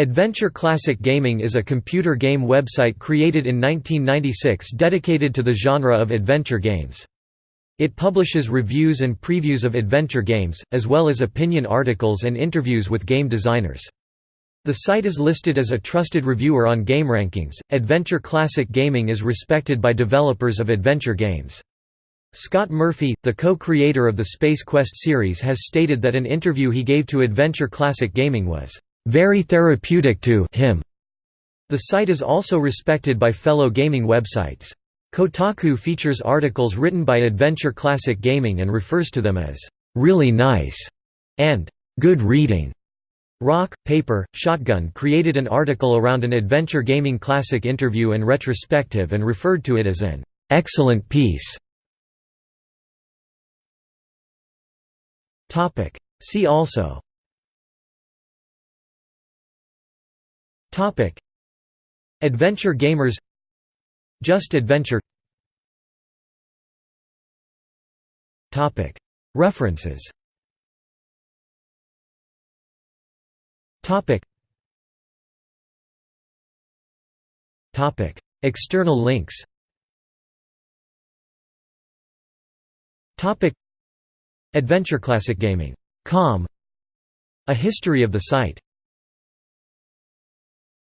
Adventure Classic Gaming is a computer game website created in 1996 dedicated to the genre of adventure games. It publishes reviews and previews of adventure games, as well as opinion articles and interviews with game designers. The site is listed as a trusted reviewer on GameRankings. Adventure Classic Gaming is respected by developers of adventure games. Scott Murphy, the co-creator of the Space Quest series has stated that an interview he gave to Adventure Classic Gaming was, "...very therapeutic to him." The site is also respected by fellow gaming websites. Kotaku features articles written by Adventure Classic Gaming and refers to them as, "...really nice", and "...good reading". Rock, Paper, Shotgun created an article around an adventure gaming classic interview and retrospective and referred to it as an excellent piece. See also Adventure gamers Just Adventure References Topic. Topic. External links Topic. Adventure Classic Gaming. Com A history of the site